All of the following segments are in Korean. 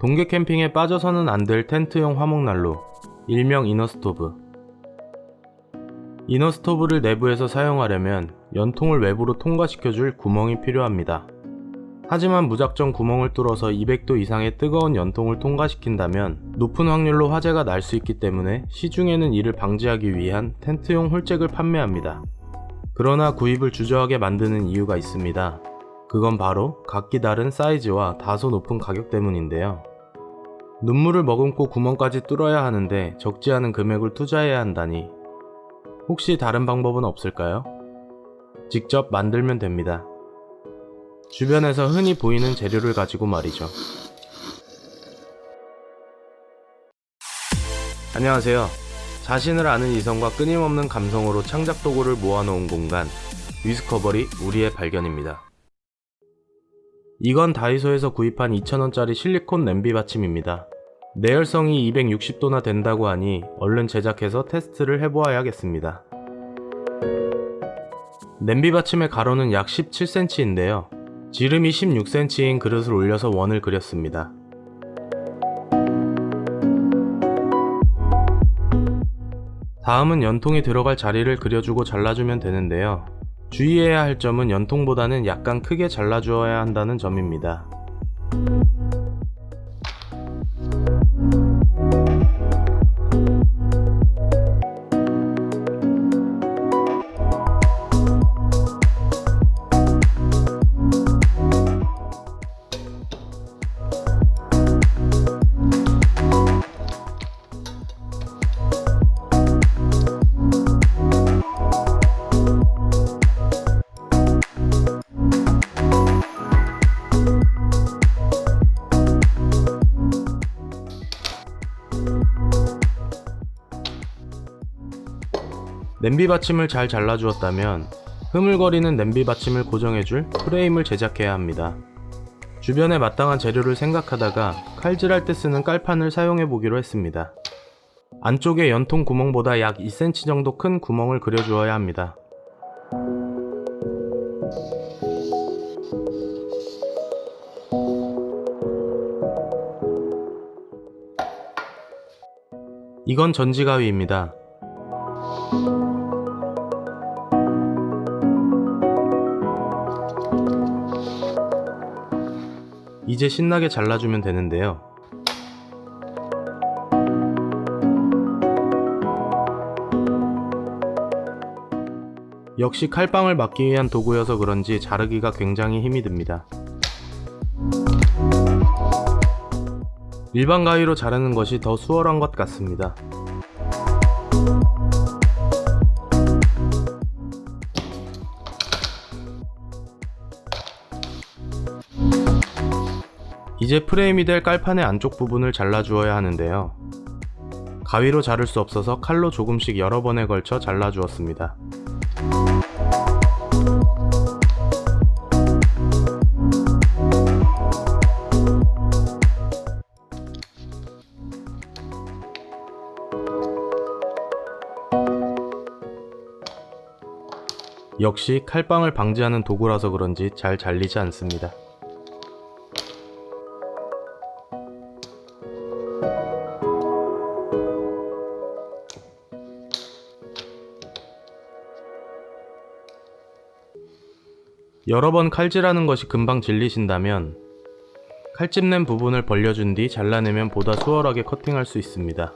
동계 캠핑에 빠져서는 안 될 텐트용 화목난로, 일명 이너스토브. 이너스토브를 내부에서 사용하려면 연통을 외부로 통과시켜줄 구멍이 필요합니다. 하지만 무작정 구멍을 뚫어서 200도 이상의 뜨거운 연통을 통과시킨다면 높은 확률로 화재가 날 수 있기 때문에 시중에는 이를 방지하기 위한 텐트용 홀잭을 판매합니다. 그러나 구입을 주저하게 만드는 이유가 있습니다. 그건 바로 각기 다른 사이즈와 다소 높은 가격 때문인데요. 눈물을 머금고 구멍까지 뚫어야 하는데 적지 않은 금액을 투자해야 한다니 혹시 다른 방법은 없을까요? 직접 만들면 됩니다. 주변에서 흔히 보이는 재료를 가지고 말이죠. 안녕하세요. 자신을 아는 이성과 끊임없는 감성으로 창작 도구를 모아놓은 공간 위스커버리 우리의 발견입니다. 이건 다이소에서 구입한 2,000원짜리 실리콘 냄비 받침입니다. 내열성이 260도나 된다고 하니 얼른 제작해서 테스트를 해보아야겠습니다. 냄비 받침의 가로는 약 17cm인데요. 지름이 16cm인 그릇을 올려서 원을 그렸습니다. 다음은 연통이 들어갈 자리를 그려주고 잘라주면 되는데요. 주의해야 할 점은 연통보다는 약간 크게 잘라주어야 한다는 점입니다. 냄비 받침을 잘 잘라주었다면 흐물거리는 냄비 받침을 고정해줄 프레임을 제작해야 합니다. 주변에 마땅한 재료를 생각하다가 칼질할 때 쓰는 깔판을 사용해 보기로 했습니다. 안쪽에 연통 구멍보다 약 2cm 정도 큰 구멍을 그려주어야 합니다. 이건 전지가위입니다. 이제 신나게 잘라주면 되는데요. 역시 칼빵을 막기 위한 도구여서 그런지 자르기가 굉장히 힘이 듭니다. 일반 가위로 자르는 것이 더 수월한 것 같습니다. 이제 프레임이 될 깔판의 안쪽 부분을 잘라주어야 하는데요. 가위로 자를 수 없어서 칼로 조금씩 여러 번에 걸쳐 잘라주었습니다. 역시 칼빵을 방지하는 도구라서 그런지 잘 잘리지 않습니다. 여러 번 칼질하는 것이 금방 질리신다면 칼집낸 부분을 벌려준 뒤 잘라내면 보다 수월하게 커팅할 수 있습니다.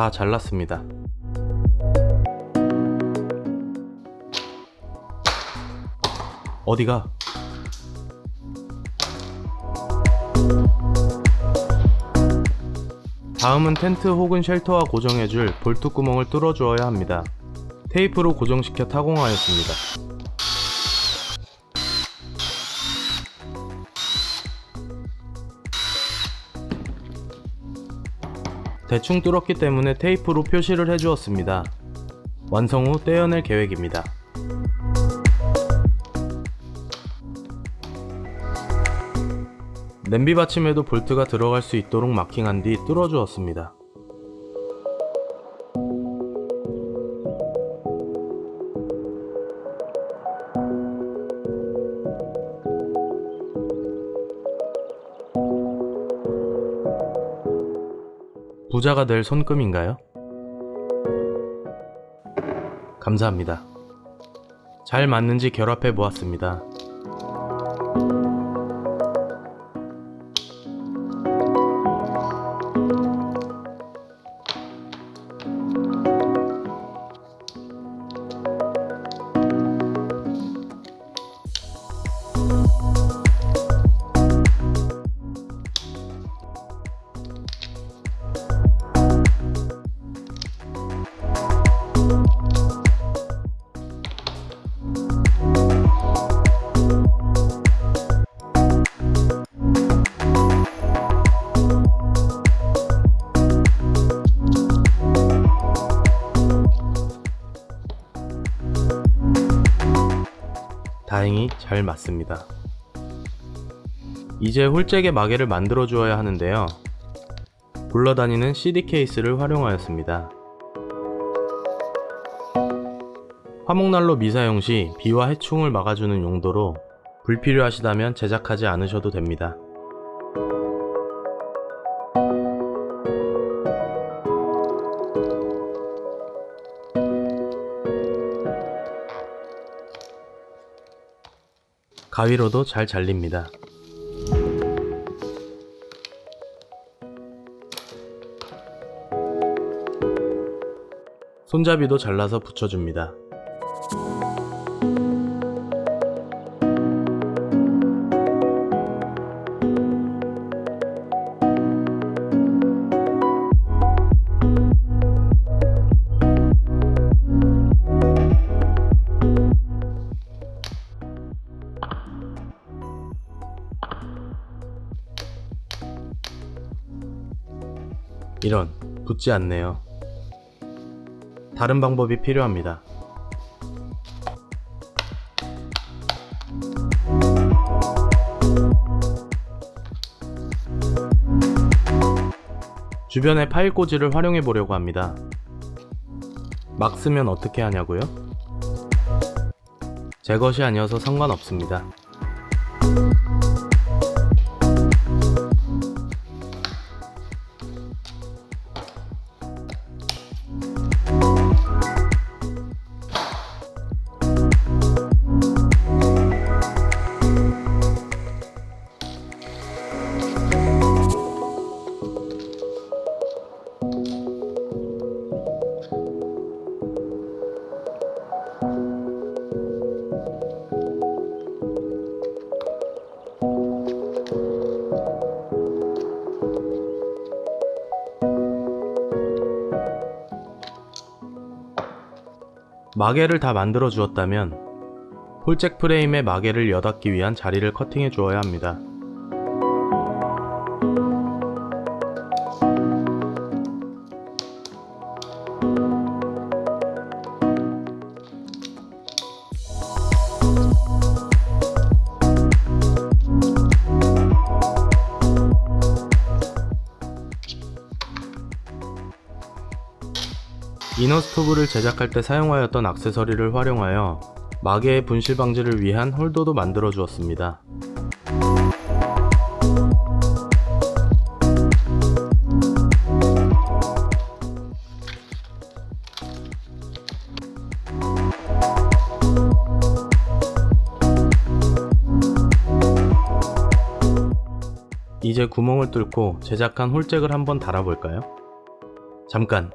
다 잘랐습니다. 어디가? 다음은 텐트 혹은 쉘터와 고정해줄 볼트 구멍을 뚫어주어야 합니다. 테이프로 고정시켜 타공하였습니다. 대충 뚫었기 때문에 테이프로 표시를 해주었습니다. 완성 후 떼어낼 계획입니다. 냄비 받침에도 볼트가 들어갈 수 있도록 마킹한 뒤 뚫어 주었습니다. 부자가 될 손금인가요? 감사합니다. 잘 맞는지 결합해 보았습니다. 다행히 잘 맞습니다. 이제 홀잭의 마개를 만들어 주어야 하는데요. 굴러다니는 CD 케이스를 활용하였습니다. 화목난로 미사용 시 비와 해충을 막아주는 용도로 불필요하시다면 제작하지 않으셔도 됩니다. 가위로도 잘 잘립니다. 손잡이도 잘라서 붙여줍니다. 이런, 붙지 않네요. 다른 방법이 필요합니다. 주변의 파일 꽂이를 활용해 보려고 합니다. 막 쓰면 어떻게 하냐고요? 제 것이 아니어서 상관없습니다. 마개를 다 만들어 주었다면 홀잭 프레임에 마개를 여닫기 위한 자리를 커팅해 주어야 합니다. 이너스토브를 제작할 때 사용하였던 액세서리를 활용하여 마개의 분실 방지를 위한 홀더도 만들어 주었습니다. 이제 구멍을 뚫고 제작한 홀잭을 한번 달아볼까요? 잠깐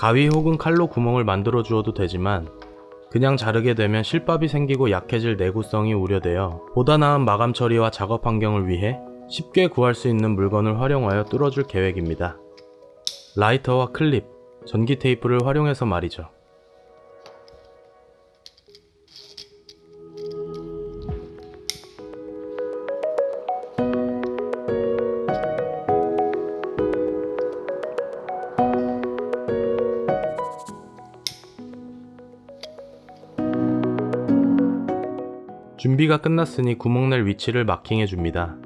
가위 혹은 칼로 구멍을 만들어 주어도 되지만 그냥 자르게 되면 실밥이 생기고 약해질 내구성이 우려되어 보다 나은 마감 처리와 작업 환경을 위해 쉽게 구할 수 있는 물건을 활용하여 뚫어줄 계획입니다. 라이터와 클립, 전기 테이프를 활용해서 말이죠. 준비가 끝났으니 구멍낼 위치를 마킹해 줍니다.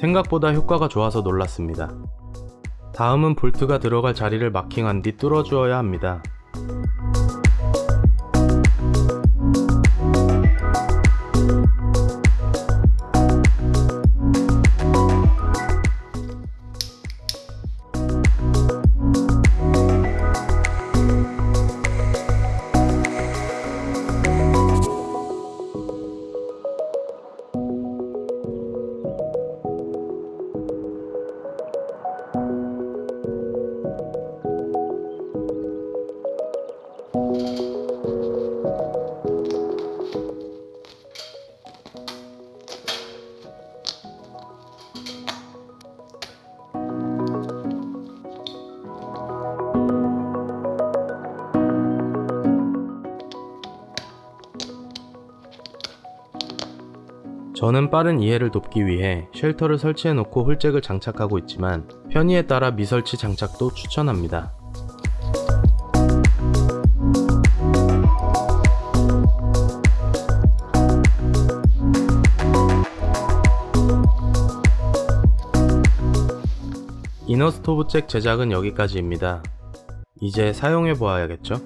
생각보다 효과가 좋아서 놀랐습니다. 다음은 볼트가 들어갈 자리를 마킹한 뒤 뚫어 주어야 합니다. 저는 빠른 이해를 돕기 위해 shelter를 설치해 놓고 홀잭을 장착하고 있지만 편의에 따라 미설치 장착도 추천합니다. inner 스토브 잭 제작은 여기까지입니다. 이제 사용해 보아야겠죠?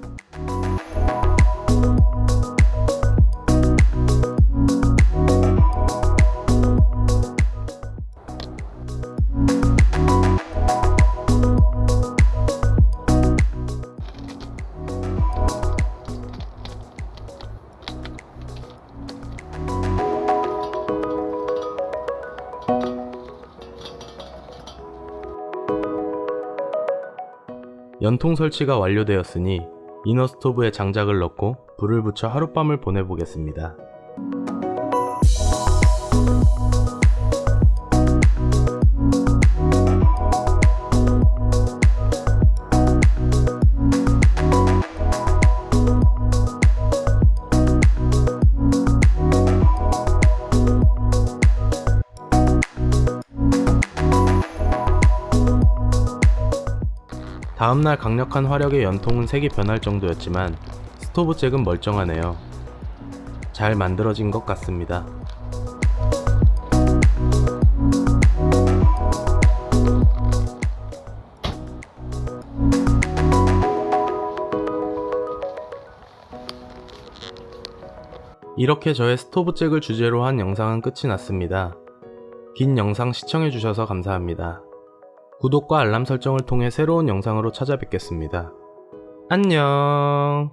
연통 설치가 완료되었으니 이너 스토브에 장작을 넣고 불을 붙여 하룻밤을 보내보겠습니다. 다음날 강력한 화력의 연통은 색이 변할 정도였지만 스토브 잭은 멀쩡하네요. 잘 만들어진 것 같습니다. 이렇게 저의 스토브 잭을 주제로 한 영상은 끝이 났습니다. 긴 영상 시청해주셔서 감사합니다. 구독과 알람 설정을 통해 새로운 영상으로 찾아뵙겠습니다. 안녕